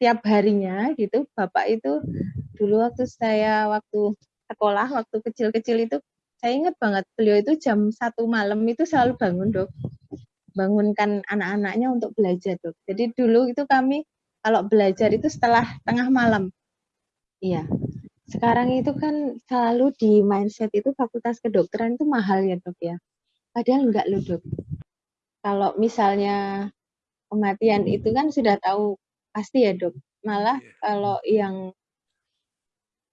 setiap harinya gitu bapak itu dulu waktu saya waktu sekolah waktu kecil-kecil itu saya ingat banget beliau itu jam satu malam itu selalu bangun dok. Bangunkan anak-anaknya untuk belajar dok. Jadi dulu itu kami kalau belajar itu setelah tengah malam. Iya. Sekarang itu kan selalu di mindset itu fakultas kedokteran itu mahal ya dok ya. Padahal enggak loh dok. Kalau misalnya kematian itu kan sudah tahu pasti ya dok malah yeah. kalau yang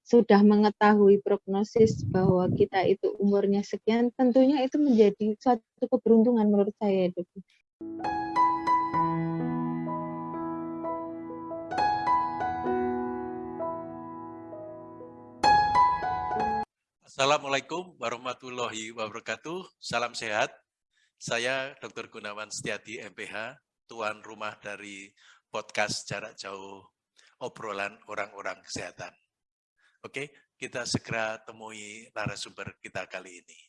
sudah mengetahui prognosis bahwa kita itu umurnya sekian, tentunya itu menjadi suatu keberuntungan menurut saya, dok. Assalamualaikum warahmatullahi wabarakatuh. Salam sehat. Saya Dr. Gunawan Setiadi, MPH, tuan rumah dari podcast jarak jauh obrolan orang-orang kesehatan. Oke, kita segera temui narasumber kita kali ini.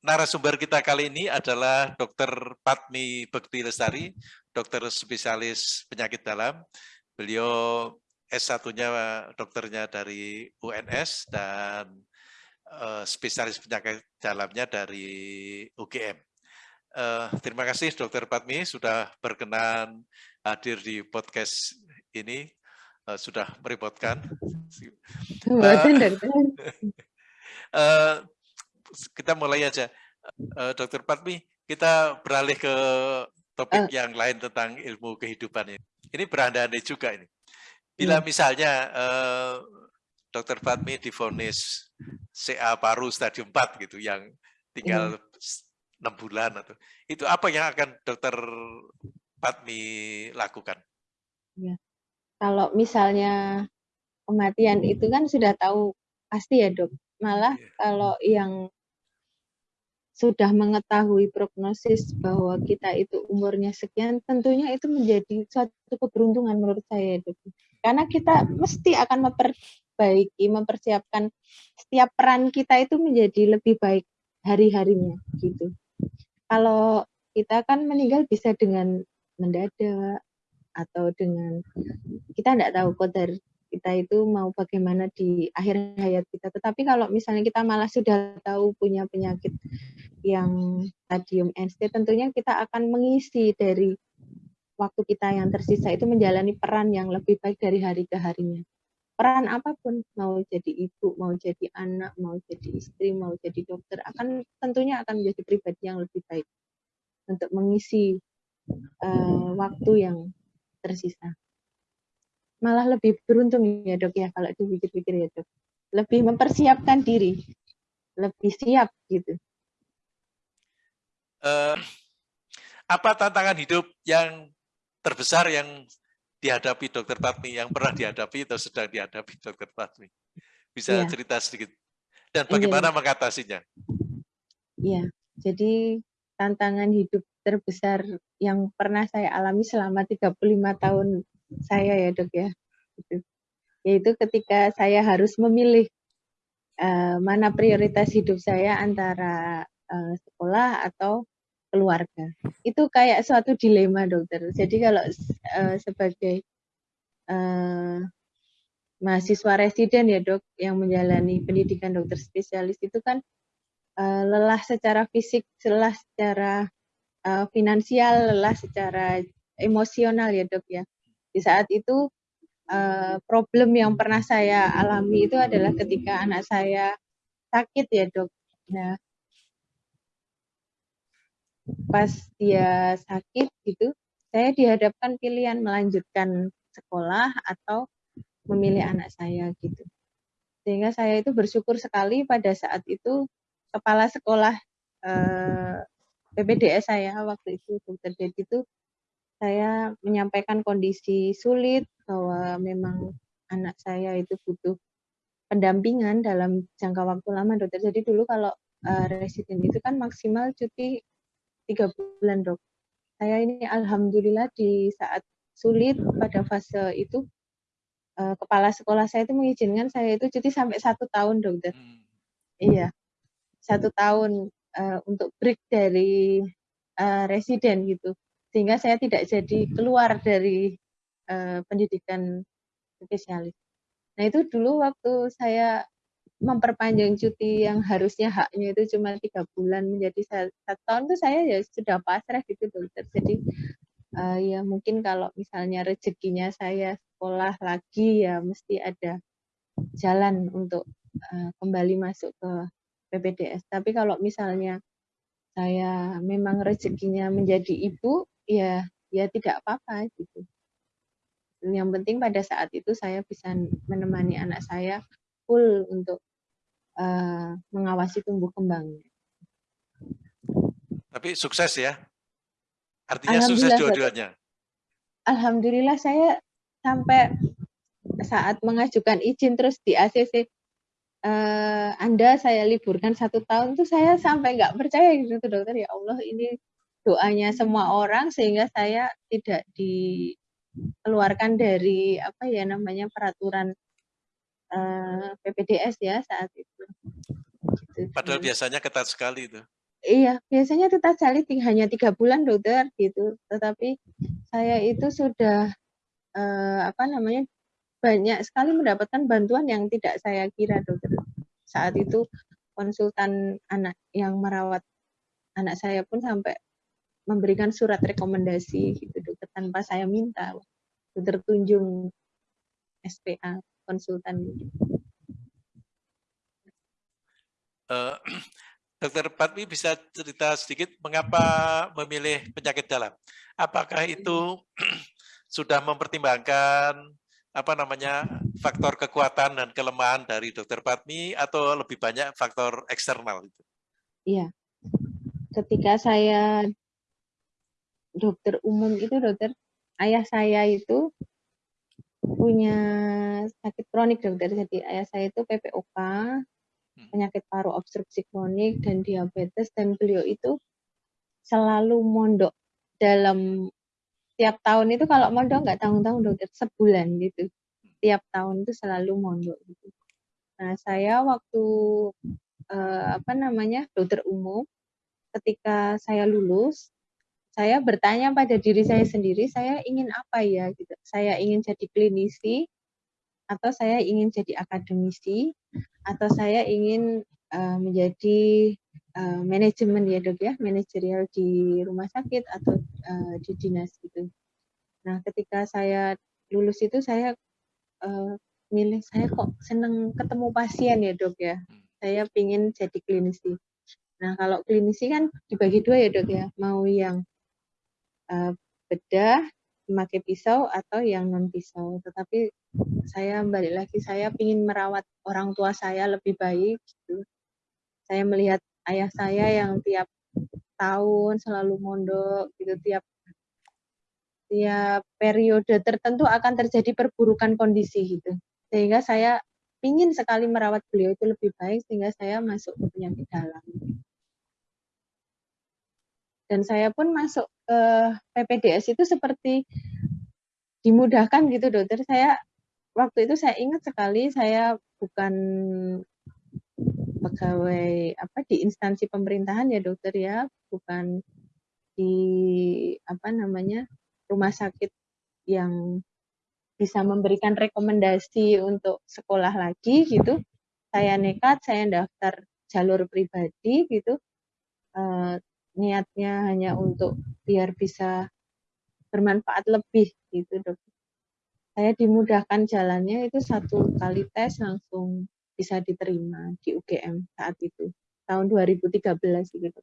Narasumber kita kali ini adalah Dr. Patmi Bekti Lestari, dokter spesialis penyakit dalam. Beliau S1-nya dokternya dari UNS dan uh, spesialis penyakit dalamnya dari UGM. Uh, terima kasih Dokter Patmi sudah berkenan hadir di podcast ini uh, sudah merepotkan. Uh, uh, kita mulai aja, uh, Dokter Patmi. Kita beralih ke topik uh. yang lain tentang ilmu kehidupan ini. Ini berandai juga ini. Bila hmm. misalnya uh, Dokter Fatmi difonis CA paru stadium 4 gitu, yang tinggal hmm. enam bulan atau itu apa yang akan Dokter Patmi lakukan? Ya. Kalau misalnya kematian itu kan sudah tahu pasti ya dok. Malah ya. kalau yang sudah mengetahui prognosis bahwa kita itu umurnya sekian, tentunya itu menjadi suatu keberuntungan menurut saya dok. Karena kita mesti akan memperbaiki, mempersiapkan setiap peran kita itu menjadi lebih baik hari-harinya gitu. Kalau kita kan meninggal bisa dengan mendadak atau dengan kita tidak tahu kodar kita itu mau bagaimana di akhir hayat kita. Tetapi kalau misalnya kita malah sudah tahu punya penyakit yang stadium end tentunya kita akan mengisi dari waktu kita yang tersisa itu menjalani peran yang lebih baik dari hari ke harinya. Peran apa pun, mau jadi ibu, mau jadi anak, mau jadi istri, mau jadi dokter, akan tentunya akan menjadi pribadi yang lebih baik untuk mengisi uh, waktu yang tersisa. Malah lebih beruntung ya dok ya kalau dipikir-pikir ya dok. Lebih mempersiapkan diri, lebih siap gitu. Uh, apa tantangan hidup yang terbesar yang dihadapi dokter Patmi, yang pernah dihadapi atau sedang dihadapi dokter Patmi? Bisa ya. cerita sedikit. Dan iya. bagaimana ya. mengatasinya? Iya, jadi tantangan hidup terbesar yang pernah saya alami selama 35 tahun saya ya dok ya. Gitu. Yaitu ketika saya harus memilih uh, mana prioritas hidup saya antara uh, sekolah atau keluarga. Itu kayak suatu dilema dokter. Jadi kalau uh, sebagai uh, mahasiswa residen ya dok yang menjalani pendidikan dokter spesialis itu kan uh, lelah secara fisik, lelah secara uh, finansial, lelah secara emosional ya dok ya. Di saat itu uh, problem yang pernah saya alami itu adalah ketika anak saya sakit ya dok. Nah, pas dia sakit gitu, saya dihadapkan pilihan melanjutkan sekolah atau memilih anak saya gitu. Sehingga saya itu bersyukur sekali pada saat itu kepala sekolah eh, PPDS saya waktu itu dokter Dedi itu saya menyampaikan kondisi sulit bahwa memang anak saya itu butuh pendampingan dalam jangka waktu lama dokter. Jadi dulu kalau uh, residen itu kan maksimal cuti tiga bulan dok. Saya ini alhamdulillah di saat sulit pada fase itu uh, kepala sekolah saya itu mengizinkan saya itu cuti sampai satu tahun dokter. Hmm. Iya, satu tahun uh, untuk break dari uh, residen gitu sehingga saya tidak jadi keluar dari uh, pendidikan spesialis. Nah itu dulu waktu saya memperpanjang cuti yang harusnya haknya itu cuma tiga bulan menjadi satu tahun itu saya ya sudah pasrah gitu dokter. Jadi uh, ya mungkin kalau misalnya rezekinya saya sekolah lagi ya mesti ada jalan untuk uh, kembali masuk ke PPDS. Tapi kalau misalnya saya memang rezekinya menjadi ibu ya ya tidak apa-apa gitu yang penting pada saat itu saya bisa menemani anak saya full untuk uh, mengawasi tumbuh kembangnya. Tapi sukses ya? Artinya sukses dua-duanya? Alhamdulillah saya sampai saat mengajukan izin terus di ACC uh, Anda saya liburkan satu tahun tuh saya sampai nggak percaya gitu dokter ya Allah ini doanya semua orang sehingga saya tidak di keluarkan dari apa ya namanya peraturan uh, eh, PPDS ya saat itu. Gitu. Padahal biasanya ketat sekali itu. Iya, biasanya ketat sekali hanya tiga bulan dokter gitu. Tetapi saya itu sudah uh, apa namanya banyak sekali mendapatkan bantuan yang tidak saya kira dokter. Saat itu konsultan anak yang merawat anak saya pun sampai memberikan surat rekomendasi gitu dokter tanpa saya minta. Dokter tunjung SPA konsultan. Uh, dokter Patmi bisa cerita sedikit mengapa memilih penyakit dalam? Apakah itu sudah mempertimbangkan apa namanya faktor kekuatan dan kelemahan dari dokter Patmi atau lebih banyak faktor eksternal itu? Iya, ketika saya dokter umum itu dokter ayah saya itu punya sakit kronik dokter jadi ayah saya itu PPOK hmm. penyakit paru obstruksi kronik dan diabetes dan beliau itu selalu mondok dalam tiap tahun itu kalau mondok nggak tanggung-tanggung dokter sebulan gitu. Tiap tahun itu selalu mondok gitu. Nah saya waktu eh, apa namanya dokter umum ketika saya lulus saya bertanya pada diri saya sendiri, saya ingin apa ya? Gitu. Saya ingin jadi klinisi atau saya ingin jadi akademisi atau saya ingin uh, menjadi uh, manajemen ya dok ya, manajerial di rumah sakit atau uh, di dinas gitu. Nah ketika saya lulus itu saya uh, milih saya kok seneng ketemu pasien ya dok ya. Saya ingin jadi klinisi. Nah kalau klinisi kan dibagi dua ya dok ya, mau yang uh, bedah memakai pisau atau yang non pisau. Tetapi saya balik lagi saya ingin merawat orang tua saya lebih baik. Gitu. Saya melihat ayah saya yang tiap tahun selalu mondok gitu tiap tiap periode tertentu akan terjadi perburukan kondisi gitu. Sehingga saya ingin sekali merawat beliau itu lebih baik sehingga saya masuk ke penyakit dalam dan saya pun masuk ke PPDS itu seperti dimudahkan gitu dokter saya waktu itu saya ingat sekali saya bukan pegawai apa di instansi pemerintahan ya dokter ya? Bukan di apa namanya rumah sakit yang bisa memberikan rekomendasi untuk sekolah lagi gitu. Saya nekat saya daftar jalur pribadi gitu. Uh, niatnya hanya untuk biar bisa bermanfaat lebih gitu dok. Saya dimudahkan jalannya itu satu kali tes langsung bisa diterima di UGM saat itu tahun 2013 gitu.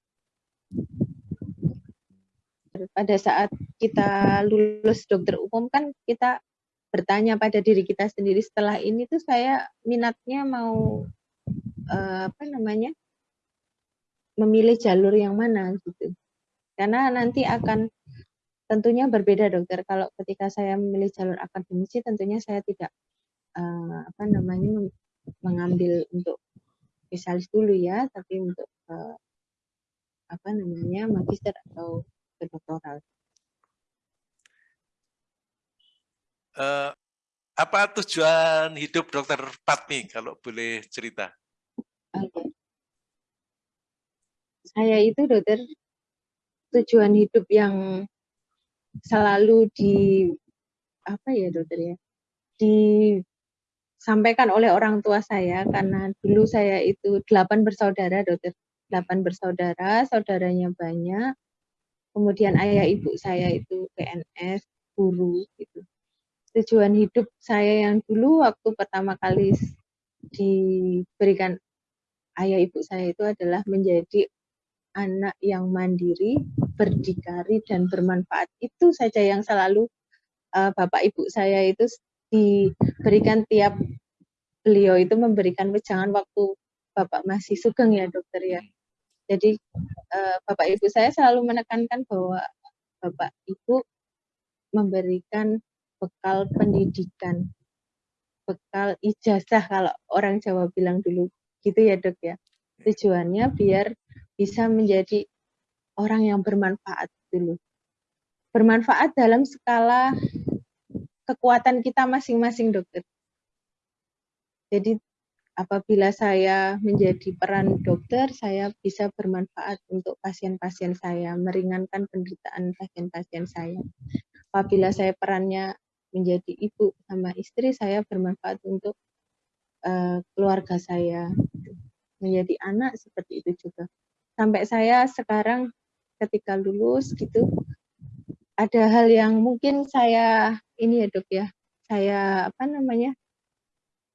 Pada saat kita lulus dokter umum kan kita bertanya pada diri kita sendiri setelah ini tuh saya minatnya mau uh, apa namanya memilih jalur yang mana gitu. Karena nanti akan tentunya berbeda dokter. Kalau ketika saya memilih jalur akademisi tentunya saya tidak uh, apa namanya mengambil untuk spesialis dulu ya, tapi untuk uh, apa namanya magister atau kedoktoral. Uh, apa tujuan hidup dokter Patmi kalau boleh cerita? Okay saya itu dokter tujuan hidup yang selalu di apa ya dokter ya disampaikan oleh orang tua saya karena dulu saya itu delapan bersaudara dokter delapan bersaudara saudaranya banyak kemudian ayah ibu saya itu PNS guru gitu tujuan hidup saya yang dulu waktu pertama kali diberikan ayah ibu saya itu adalah menjadi anak yang mandiri, berdikari dan bermanfaat. Itu saja yang selalu uh, Bapak Ibu saya itu diberikan tiap beliau itu memberikan wejangan waktu Bapak masih sugeng ya dokter ya. Jadi uh, Bapak Ibu saya selalu menekankan bahwa Bapak Ibu memberikan bekal pendidikan, bekal ijazah kalau orang Jawa bilang dulu gitu ya dok ya. Tujuannya biar bisa menjadi orang yang bermanfaat dulu. Bermanfaat dalam skala kekuatan kita masing-masing dokter. Jadi apabila saya menjadi peran dokter, saya bisa bermanfaat untuk pasien-pasien saya, meringankan penderitaan pasien-pasien saya. Apabila saya perannya menjadi ibu sama istri, saya bermanfaat untuk uh, keluarga saya, menjadi anak seperti itu juga sampai saya sekarang ketika lulus gitu ada hal yang mungkin saya ini ya dok ya saya apa namanya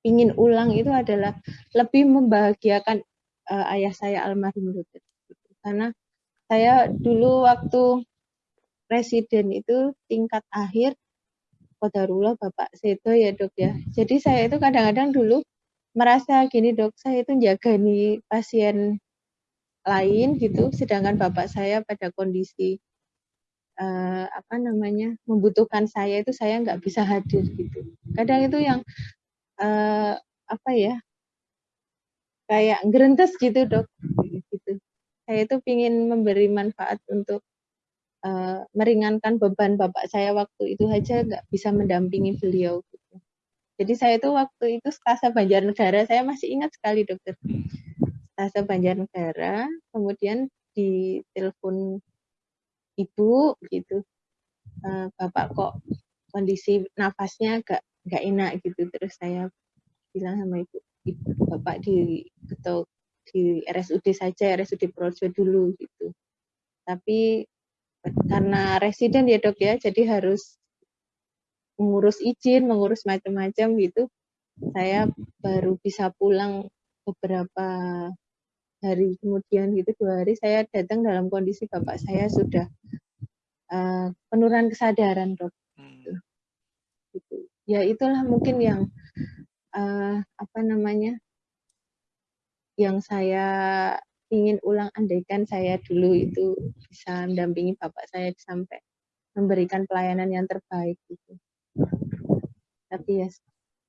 ingin ulang itu adalah lebih membahagiakan uh, ayah saya almarhum dokter karena saya dulu waktu presiden itu tingkat akhir Kodarullah Bapak Seto ya dok ya. Jadi saya itu kadang-kadang dulu merasa gini dok saya itu jaga nih pasien lain gitu sedangkan bapak saya pada kondisi uh, apa namanya membutuhkan saya itu saya nggak bisa hadir gitu. Kadang itu yang uh, apa ya kayak gerentes gitu dok. Gitu. Saya itu ingin memberi manfaat untuk uh, meringankan beban bapak saya waktu itu aja nggak bisa mendampingi beliau gitu. jadi saya itu waktu itu stasa Banjarnegara saya masih ingat sekali dokter. Stase Banjarnegara, kemudian di telepon ibu gitu, uh, bapak kok kondisi nafasnya agak nggak enak gitu, terus saya bilang sama ibu, ibu bapak di atau di RSUD saja, RSUD Projo dulu gitu. Tapi karena residen ya dok ya, jadi harus mengurus izin, mengurus macam-macam gitu. Saya baru bisa pulang beberapa hari kemudian gitu dua hari saya datang dalam kondisi bapak saya sudah uh, penurunan kesadaran dok hmm. gitu. ya itulah mungkin yang uh, apa namanya yang saya ingin ulang andaikan saya dulu itu bisa mendampingi bapak saya sampai memberikan pelayanan yang terbaik gitu tapi ya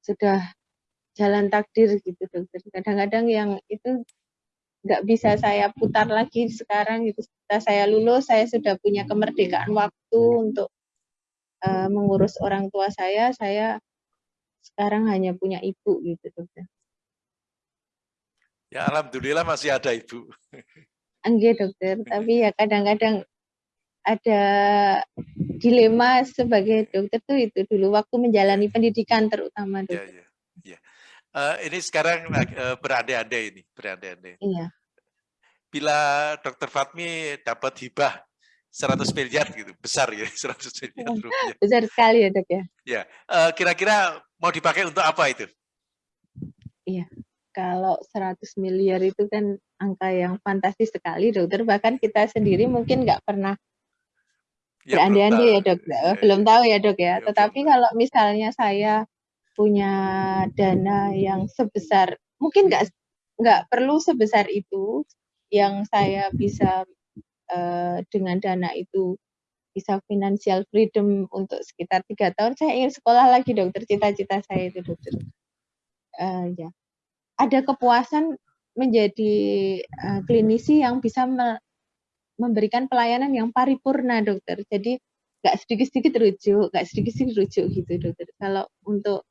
sudah jalan takdir gitu dokter kadang-kadang yang itu nggak bisa saya putar lagi sekarang gitu. Setelah saya lulus saya sudah punya kemerdekaan waktu untuk uh, mengurus orang tua saya. Saya sekarang hanya punya ibu gitu dokter. Ya alhamdulillah masih ada ibu. Enggak dokter. Tapi ya kadang-kadang ada dilema sebagai dokter tuh itu dulu waktu menjalani pendidikan terutama dokter. Ya, ya, ya. Uh, ini sekarang uh, berandai-andai ini, berandai-andai. Iya. Bila Dokter Fatmi dapat hibah 100 miliar gitu, besar ya 100 miliar iya, rupiah. Besar sekali ya dok ya. Ya, uh, kira-kira mau dipakai untuk apa itu? Iya, kalau 100 miliar itu kan angka yang fantastis sekali dokter. Bahkan kita sendiri mungkin nggak pernah ya, berandai-andai ya dok. Ya, belum tahu ya dok ya. ya Tetapi kalau misalnya saya punya dana yang sebesar mungkin nggak nggak perlu sebesar itu yang saya bisa uh, dengan dana itu bisa financial freedom untuk sekitar tiga tahun. Saya ingin sekolah lagi dokter. Cita-cita saya itu dokter. Uh, ya. Ada kepuasan menjadi uh, klinisi yang bisa me memberikan pelayanan yang paripurna dokter. Jadi nggak sedikit-sedikit rujuk nggak sedikit-sedikit rujuk gitu dokter. Kalau untuk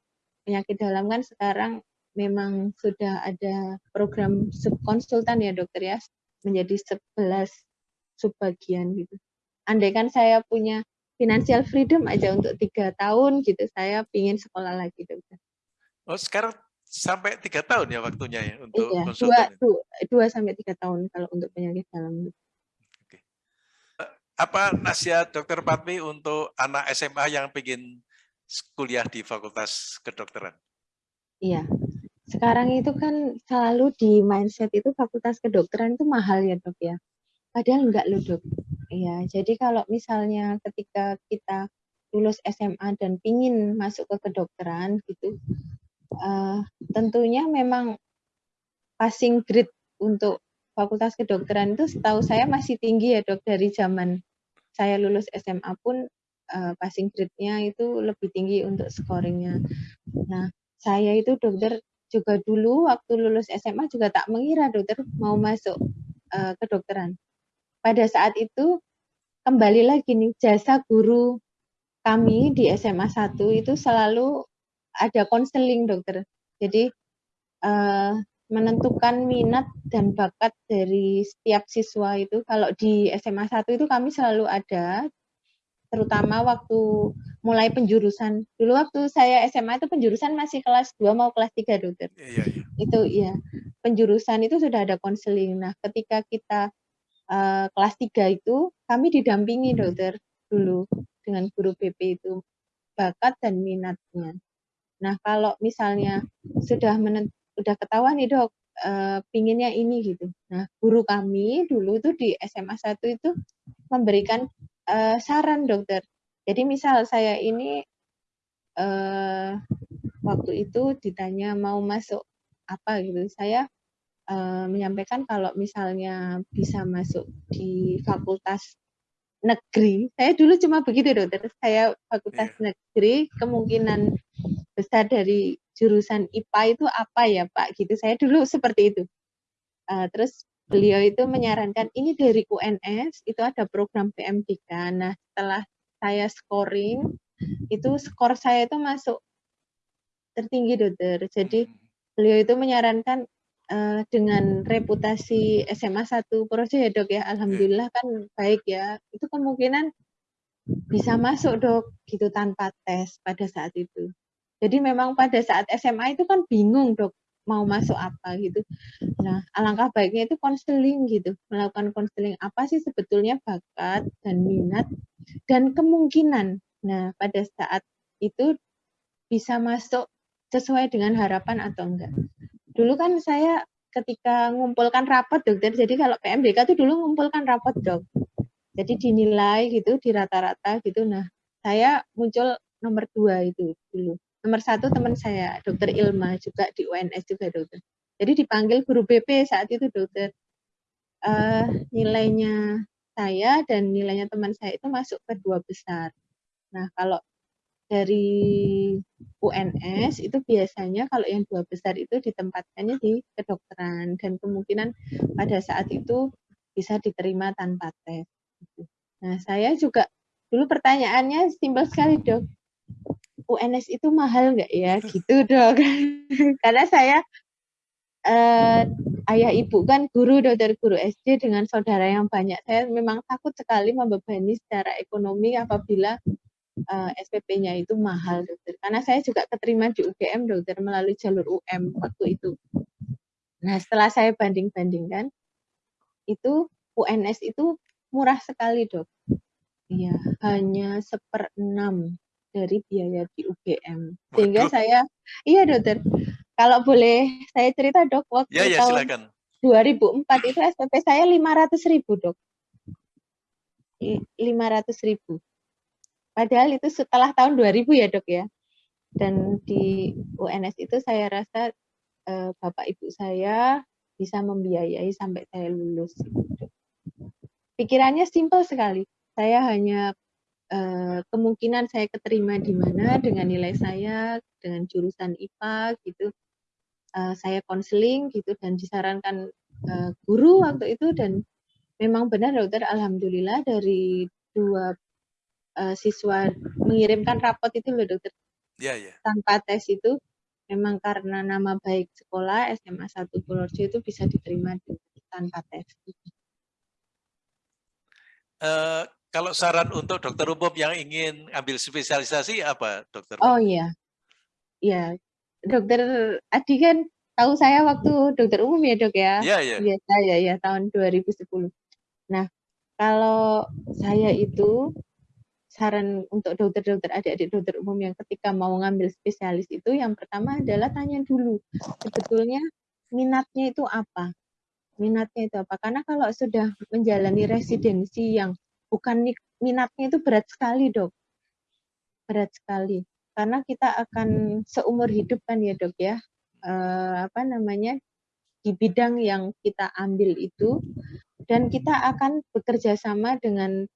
penyakit dalam kan sekarang memang sudah ada program subkonsultan ya dokter ya menjadi 11 subbagian gitu. Andai kan saya punya financial freedom aja untuk tiga tahun gitu saya pingin sekolah lagi dokter. Oh sekarang sampai tiga tahun ya waktunya ya untuk iya, konsultan? Dua, dua, sampai tiga tahun kalau untuk penyakit dalam. Oke. Eh, apa nasihat dokter Patmi untuk anak SMA yang ingin kuliah di Fakultas Kedokteran? Iya, sekarang itu kan selalu di mindset itu Fakultas Kedokteran itu mahal ya dok ya. Padahal enggak loh dok. Iya, jadi kalau misalnya ketika kita lulus SMA dan pingin masuk ke kedokteran gitu, uh, tentunya memang passing grade untuk fakultas kedokteran itu setahu saya masih tinggi ya dok dari zaman saya lulus SMA pun uh, passing grade-nya itu lebih tinggi untuk scoringnya. Nah, saya itu dokter juga dulu waktu lulus SMA juga tak mengira dokter mau masuk uh, kedokteran. Pada saat itu kembali lagi nih jasa guru kami di SMA 1 itu selalu ada konseling dokter. Jadi uh, menentukan minat dan bakat dari setiap siswa itu kalau di SMA 1 itu kami selalu ada terutama waktu mulai penjurusan. Dulu waktu saya SMA itu penjurusan masih kelas 2 mau kelas 3 dokter. Iya, iya. Itu ya. Penjurusan itu sudah ada konseling. Nah, ketika kita uh, kelas 3 itu kami didampingi dokter dulu dengan guru BP itu bakat dan minatnya. Nah, kalau misalnya sudah menent sudah ketahuan nih dok, e, pinginnya ini gitu. Nah, guru kami dulu itu di SMA 1 itu memberikan e, saran dokter. Jadi misal saya ini e, waktu itu ditanya mau masuk apa gitu, saya e, menyampaikan kalau misalnya bisa masuk di fakultas negeri, saya dulu cuma begitu dokter, saya fakultas yeah. negeri, kemungkinan besar dari jurusan IPA itu apa ya Pak? Gitu. Saya dulu seperti itu. Uh, terus beliau itu menyarankan ini dari UNS itu ada program PMDK nah setelah saya scoring itu skor saya itu masuk tertinggi dokter. Jadi beliau itu menyarankan uh, dengan reputasi SMA 1 Projo ya dok ya. Alhamdulillah kan baik ya. Itu kemungkinan bisa masuk dok gitu tanpa tes pada saat itu. Jadi memang pada saat SMA itu kan bingung dok mau masuk apa gitu. Nah, alangkah baiknya itu konseling gitu, melakukan konseling apa sih sebetulnya bakat dan minat dan kemungkinan. Nah, pada saat itu bisa masuk sesuai dengan harapan atau enggak. Dulu kan saya ketika ngumpulkan rapat dokter, jadi kalau PMDK itu dulu ngumpulkan rapat dok. Jadi dinilai gitu, di rata-rata gitu. Nah, saya muncul nomor dua itu dulu nomor satu teman saya dokter Ilma juga di UNS juga dokter. Jadi dipanggil guru BP saat itu dokter. Uh, nilainya saya dan nilainya teman saya itu masuk ke dua besar. Nah kalau dari UNS itu biasanya kalau yang dua besar itu ditempatkannya di kedokteran dan kemungkinan pada saat itu bisa diterima tanpa tes. Nah saya juga dulu pertanyaannya simpel sekali dok, UNS itu mahal nggak ya? Gitu dok karena saya uh, ayah ibu kan guru dokter guru SD dengan saudara yang banyak. Saya memang takut sekali membebani secara ekonomi apabila uh, eh, SPP-nya itu mahal dokter. Karena saya juga keterima di UGM dokter melalui jalur UM waktu itu. Nah setelah saya banding-bandingkan itu UNS itu murah sekali dok. Iya, hanya seperenam dari biaya di UGM. Sehingga Waduh. saya, iya dokter, kalau boleh saya cerita dok, waktu ya, ya, tahun silakan. 2004 itu SPP saya 500 ribu dok. 500 ribu. Padahal itu setelah tahun 2000 ya dok ya. Dan di UNS itu saya rasa eh, bapak ibu saya bisa membiayai sampai saya lulus. Pikirannya simpel sekali. Saya hanya Eh, kemungkinan saya keterima di mana dengan nilai saya dengan jurusan IPA gitu uh, saya konseling gitu dan disarankan uh, guru waktu itu dan memang benar dokter alhamdulillah dari dua siswa mengirimkan rapot itu loh dokter yeah, yeah. tanpa tes itu memang karena nama baik sekolah SMA 1 Purworejo itu bisa diterima tanpa tes. Uh, Kalau saran untuk dokter umum yang ingin ambil spesialisasi apa, dokter? Oh iya, iya. Dokter Adi kan tahu saya waktu dokter umum ya dok ya? Iya, iya. Biasa ya, ya tahun 2010. Nah, kalau saya itu saran untuk dokter-dokter adik-adik dokter umum yang ketika mau ngambil spesialis itu yang pertama adalah tanya dulu sebetulnya minatnya itu apa minatnya itu apa karena kalau sudah menjalani residensi yang bukan minatnya itu berat sekali dok berat sekali karena kita akan seumur hidup kan ya dok ya eh, apa namanya di bidang yang kita ambil itu dan kita akan bekerja sama dengan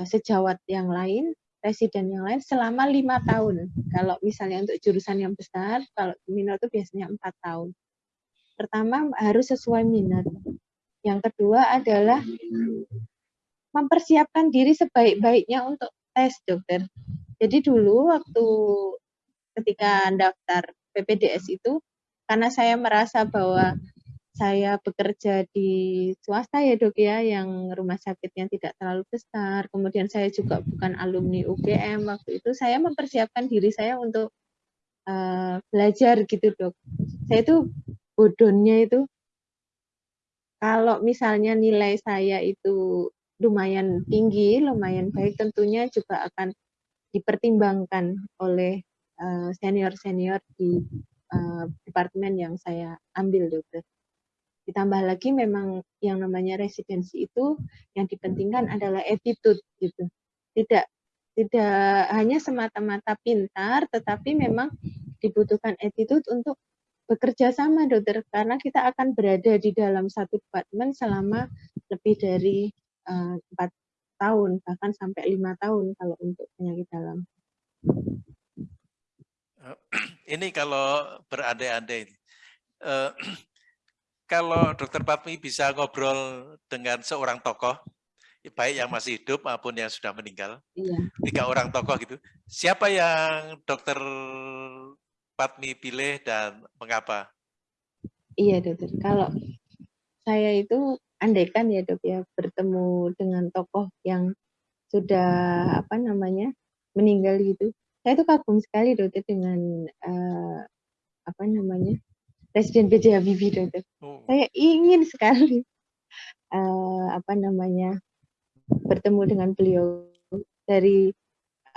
Eh, sejawat yang lain, residen yang lain selama lima tahun. Kalau misalnya untuk jurusan yang besar, kalau minat itu biasanya empat tahun. Pertama harus sesuai minat. Yang kedua adalah mempersiapkan diri sebaik-baiknya untuk tes dokter. Jadi dulu waktu ketika daftar PPDS itu, karena saya merasa bahwa saya bekerja di swasta ya dok ya, yang rumah sakitnya tidak terlalu besar. Kemudian saya juga bukan alumni UGM waktu itu. Saya mempersiapkan diri saya untuk uh, belajar gitu dok. Saya itu bodohnya itu kalau misalnya nilai saya itu lumayan tinggi, lumayan baik, tentunya juga akan dipertimbangkan oleh eh, senior-senior uh, di uh, departemen yang saya ambil dokter. Ditambah lagi memang yang namanya residensi itu yang dipentingkan adalah attitude gitu. Tidak tidak hanya semata-mata pintar, tetapi memang dibutuhkan attitude untuk bekerja sama dokter karena kita akan berada di dalam satu departemen selama lebih dari eh, empat uh, tahun bahkan sampai lima tahun kalau untuk penyakit dalam. Ini kalau berandai-andai, uh, kalau Dokter Patmi bisa ngobrol dengan seorang tokoh, baik yang masih hidup maupun yang sudah meninggal, iya. tiga orang tokoh gitu, siapa yang Dokter Patmi pilih dan mengapa? Iya dokter, kalau saya itu andaikan ya dok ya bertemu dengan tokoh yang sudah apa namanya meninggal gitu, saya itu kagum sekali dokter dengan uh, apa namanya Presiden B.J. Habibie dokter. Oh. Saya ingin sekali uh, apa namanya bertemu dengan beliau dari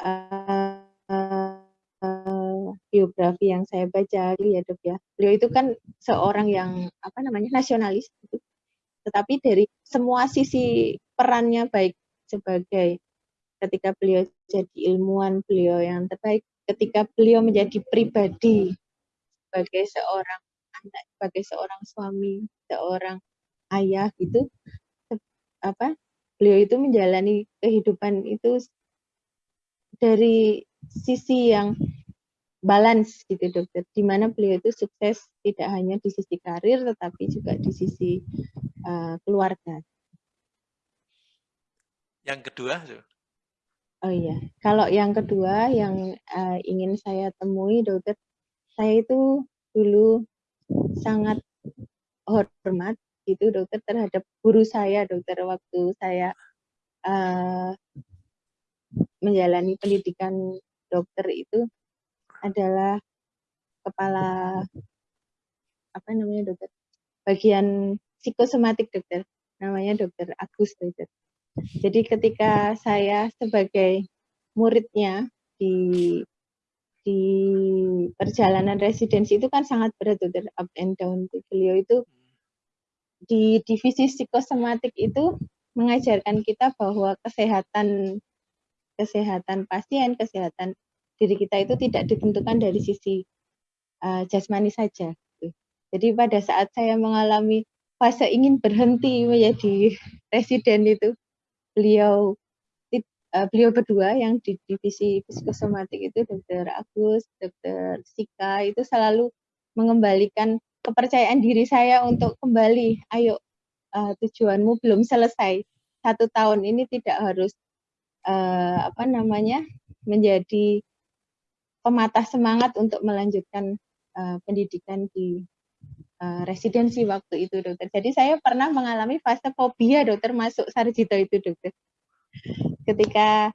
uh, uh, biografi yang saya baca ya dok ya. Beliau itu kan seorang yang apa namanya nasionalis, gitu. Tetapi dari semua sisi perannya baik sebagai ketika beliau jadi ilmuwan beliau yang terbaik, ketika beliau menjadi pribadi sebagai seorang anak sebagai seorang suami, seorang ayah gitu, apa beliau itu menjalani kehidupan itu dari sisi yang balance gitu dokter, di mana beliau itu sukses tidak hanya di sisi karir tetapi juga di sisi uh, keluarga. Yang kedua? Oh iya, kalau yang kedua yang uh, ingin saya temui dokter, saya itu dulu sangat hormat itu dokter terhadap guru saya dokter waktu saya uh, menjalani pendidikan dokter itu adalah kepala apa namanya dokter? Bagian psikosomatik dokter. Namanya dokter Agus dokter jadi ketika saya sebagai muridnya di di perjalanan residensi itu kan sangat berat tuh up and down. Beliau itu di divisi psikosomatik itu mengajarkan kita bahwa kesehatan kesehatan pasien kesehatan diri kita itu tidak ditentukan dari sisi uh, jasmani saja jadi pada saat saya mengalami fase ingin berhenti menjadi residen itu beliau uh, beliau berdua yang di divisi psikosomatik itu dokter Agus, dokter Sika itu selalu mengembalikan kepercayaan diri saya untuk kembali, ayo uh, tujuanmu belum selesai. Satu tahun ini tidak harus uh, apa namanya menjadi pematah semangat untuk melanjutkan uh, pendidikan di uh, residensi waktu itu dokter. Jadi saya pernah mengalami fase fobia dokter masuk sarjito itu dokter Ketika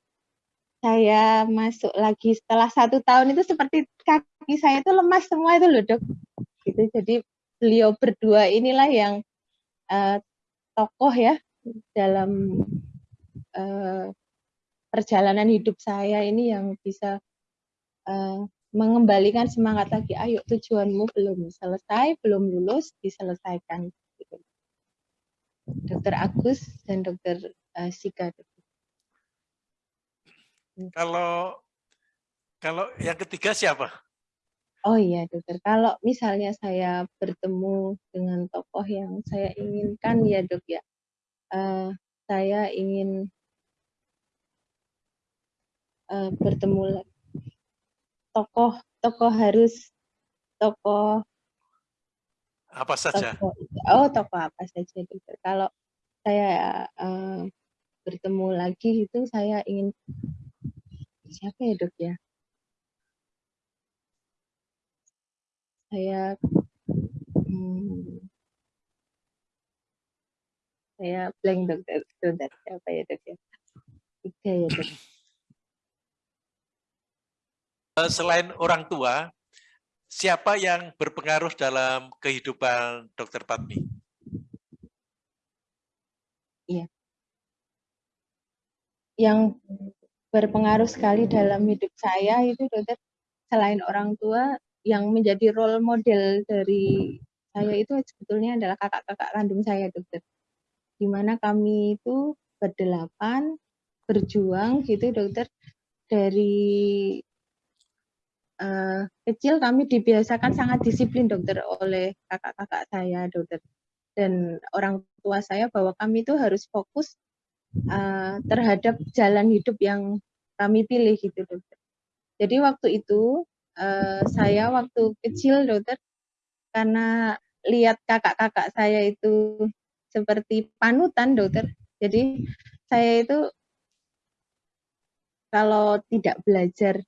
saya masuk lagi setelah satu tahun itu seperti kaki saya itu lemas semua itu loh dok. Gitu. Jadi beliau berdua inilah yang uh, tokoh ya dalam uh, perjalanan hidup saya ini yang bisa uh, mengembalikan semangat lagi. Ayo tujuanmu belum selesai, belum lulus, diselesaikan. Gitu. Dokter Agus dan Dokter uh, Sika. Kalau kalau yang ketiga siapa? Oh iya dokter, kalau misalnya saya bertemu dengan tokoh yang saya inginkan ya dok ya, uh, saya ingin uh, bertemu tokoh tokoh harus tokoh apa saja? Tokoh, oh tokoh apa saja dokter. Kalau saya uh, bertemu lagi itu saya ingin siapa ya dok ya? saya hmm, saya blank dokter sebentar siapa ya dok ya tiga ya dok selain orang tua siapa yang berpengaruh dalam kehidupan dokter Patmi iya yang berpengaruh sekali dalam hidup saya itu dokter selain orang tua yang menjadi role model dari saya itu sebetulnya adalah kakak-kakak kandung saya dokter. Di mana kami itu berdelapan berjuang gitu dokter dari uh, kecil kami dibiasakan sangat disiplin dokter oleh kakak-kakak saya dokter dan orang tua saya bahwa kami itu harus fokus uh, terhadap jalan hidup yang kami pilih gitu dokter. Jadi waktu itu uh, saya waktu kecil dokter karena lihat kakak-kakak saya itu seperti panutan dokter. Jadi saya itu kalau tidak belajar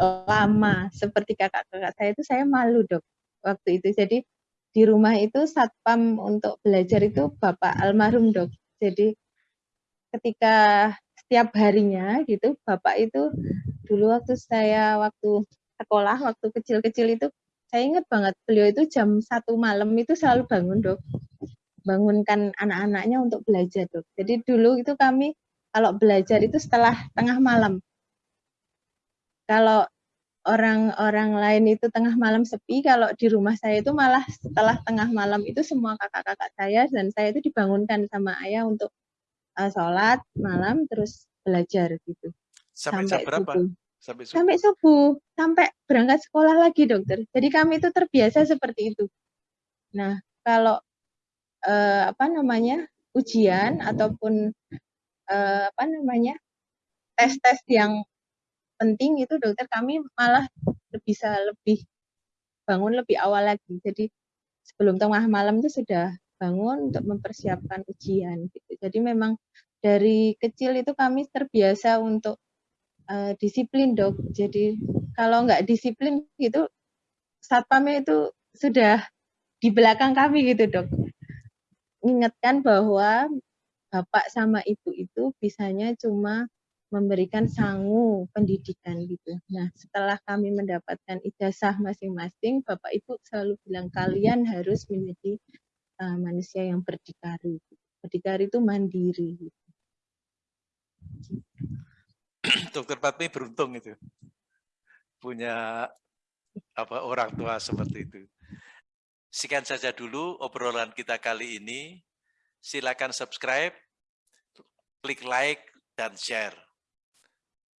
lama seperti kakak-kakak saya itu saya malu dok waktu itu. Jadi di rumah itu satpam untuk belajar itu bapak almarhum dok. Jadi ketika setiap harinya gitu bapak itu dulu waktu saya waktu sekolah waktu kecil-kecil itu saya ingat banget beliau itu jam satu malam itu selalu bangun dok bangunkan anak-anaknya untuk belajar dok jadi dulu itu kami kalau belajar itu setelah tengah malam kalau orang-orang lain itu tengah malam sepi kalau di rumah saya itu malah setelah tengah malam itu semua kakak-kakak saya dan saya itu dibangunkan sama ayah untuk uh, sholat malam terus belajar gitu sampai, sampai berapa? Subuh. Sampai subuh. Sampai subuh, sampai berangkat sekolah lagi dokter. Jadi kami itu terbiasa seperti itu. Nah, kalau eh, apa namanya ujian ataupun eh, apa namanya tes-tes yang penting itu dokter kami malah bisa lebih bangun lebih awal lagi. Jadi sebelum tengah malam itu sudah bangun untuk mempersiapkan ujian. Gitu. Jadi memang dari kecil itu kami terbiasa untuk uh, disiplin dok. Jadi kalau nggak disiplin gitu, satpamnya itu sudah di belakang kami gitu dok. Ingatkan bahwa bapak sama ibu itu bisanya cuma memberikan sangu pendidikan gitu. Nah, setelah kami mendapatkan ijazah masing-masing, Bapak Ibu selalu bilang kalian harus menjadi uh, manusia yang berdikari. Berdikari itu mandiri. Gitu. Dokter Patmi beruntung itu punya apa orang tua seperti itu. Sekian saja dulu obrolan kita kali ini. Silakan subscribe, klik like dan share.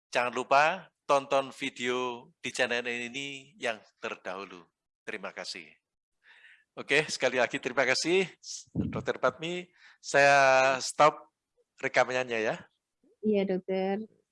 Jangan lupa tonton video di channel ini yang terdahulu. Terima kasih. Oke, sekali lagi terima kasih Dokter Patmi. Saya stop rekamannya ya. Iya, dokter.